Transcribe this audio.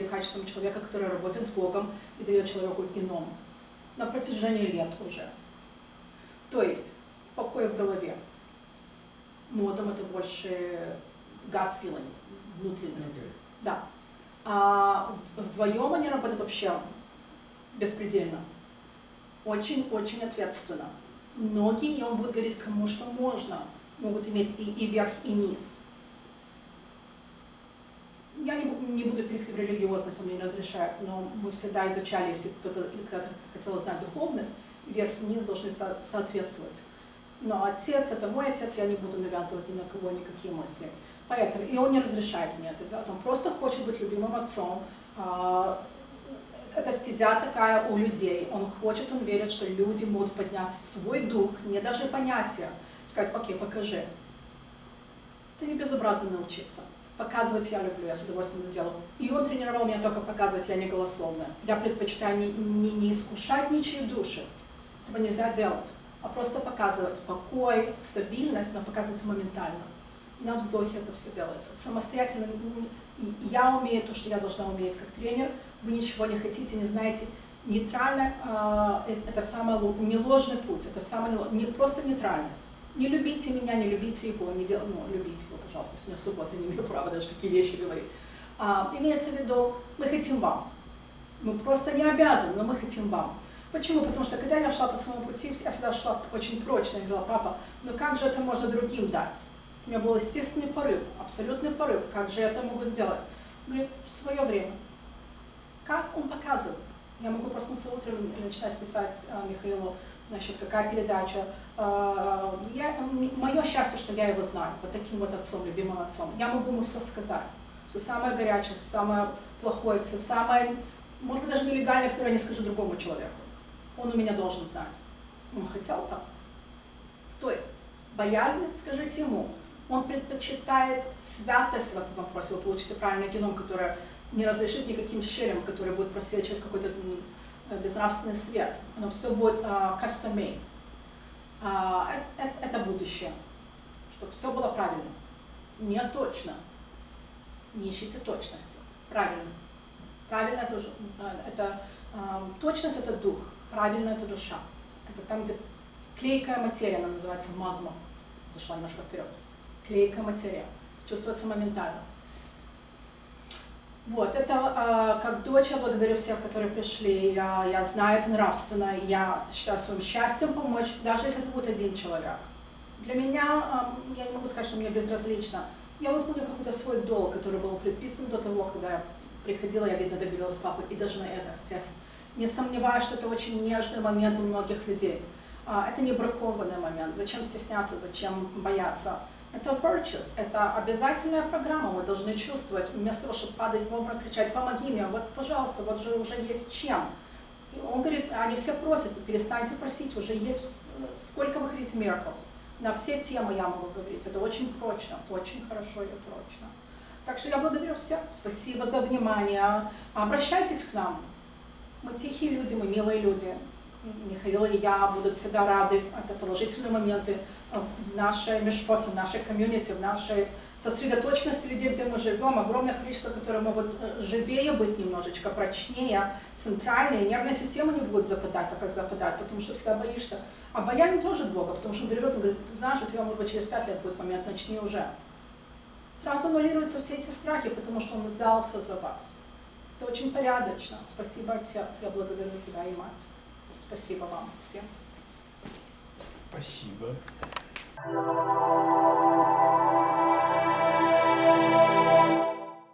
качеством человека, который работает с Богом и дает человеку геном на протяжении лет уже. То есть покой в голове. Модом это больше gut feeling, внутренность. Okay. Да. А вдвоем они работают вообще беспредельно. Очень-очень ответственно. Многие, и он будет говорить, кому что можно, могут иметь и, и верх, и низ. Я не, не буду переходить в религиозность, он мне не разрешает, но мы всегда изучали, если кто-то когда хотел знать духовность, верх и низ должны со соответствовать. Но отец, это мой отец, я не буду навязывать ни на кого никакие мысли. Поэтому, и он не разрешает мне это делать, он просто хочет быть любимым отцом. А, это стезя такая у людей, он хочет, он верит, что люди могут поднять свой дух, не даже понятия, сказать, окей, покажи. Это не безобразно научиться. Показывать я люблю, я с удовольствием это делаю. И он тренировал меня только показывать, я не голословная. Я предпочитаю не, не, не искушать ничьи души. Этого нельзя делать. А просто показывать покой, стабильность, но показывается моментально на вздохе это все делается. Самостоятельно я умею то, что я должна уметь как тренер, вы ничего не хотите, не знаете. Нейтрально э, это самый не ложный путь, это самое не просто нейтральность. Не любите меня, не любите его, не дел, ну, любите его, пожалуйста, сегодня суббота, не имею права даже такие вещи говорить. А, имеется в виду, мы хотим вам. Мы просто не обязаны, но мы хотим вам. Почему? Потому что когда я шла по своему пути, я всегда шла очень прочно, я говорила, папа, ну как же это можно другим дать? У меня был естественный порыв, абсолютный порыв. Как же я это могу сделать? Он говорит, в свое время. Как он показывает? Я могу проснуться утром и начинать писать а, Михаилу, значит, какая передача. А, я, мое счастье, что я его знаю, вот таким вот отцом, любимым отцом. Я могу ему все сказать. Все самое горячее, все самое плохое, все самое, может быть, даже нелегальное, которое я не скажу другому человеку. Он у меня должен знать. Он хотел так. То есть, боязнь, скажите ему, он предпочитает святость в этом вопросе. Вы получите правильный геном, который не разрешит никаким щелям, который будет просвечивать какой-то безнравственный свет. Оно все будет uh, custom-made. Uh, это, будущее. Чтобы все было правильно. Не точно. Не ищите точности. Правильно. Правильно это, это uh, точность это дух, правильно это душа. Это там, где клейкая материя, она называется магма. Зашла немножко вперед клейкая материя, чувствуется моментально. Вот, это э, как дочь, я благодарю всех, которые пришли, я, я знаю это нравственно, я считаю своим счастьем помочь, даже если это будет один человек. Для меня, э, я не могу сказать, что мне безразлично, я выполню какой-то свой долг, который был предписан до того, когда я приходила, я, видно, договорилась с папой, и даже на это, хотя не сомневаюсь, что это очень нежный момент у многих людей. Э, это не бракованный момент, зачем стесняться, зачем бояться. Это purchase, это обязательная программа, мы должны чувствовать, вместо того, чтобы падать в обморок, кричать, помоги мне, вот, пожалуйста, вот же уже есть чем. И он говорит, они все просят, перестаньте просить, уже есть, сколько вы хотите miracles. На все темы я могу говорить, это очень прочно, очень хорошо и прочно. Так что я благодарю всех, спасибо за внимание, обращайтесь к нам. Мы тихие люди, мы милые люди. Михаил и я будут всегда рады, это положительные моменты в нашей межпохе, в нашей комьюнити, в нашей сосредоточенности людей, где мы живем, огромное количество, которые могут э, живее быть немножечко, прочнее, центральнее, нервная система не будет западать, так как западает, потому что всегда боишься. А бояние тоже от Бога, потому что он берет и говорит, ты знаешь, у тебя, может быть, через пять лет будет момент, начни уже. Сразу аннулируются все эти страхи, потому что он взялся за вас. Это очень порядочно. Спасибо, Отец, я благодарю тебя и Мать. Спасибо вам всем. Спасибо.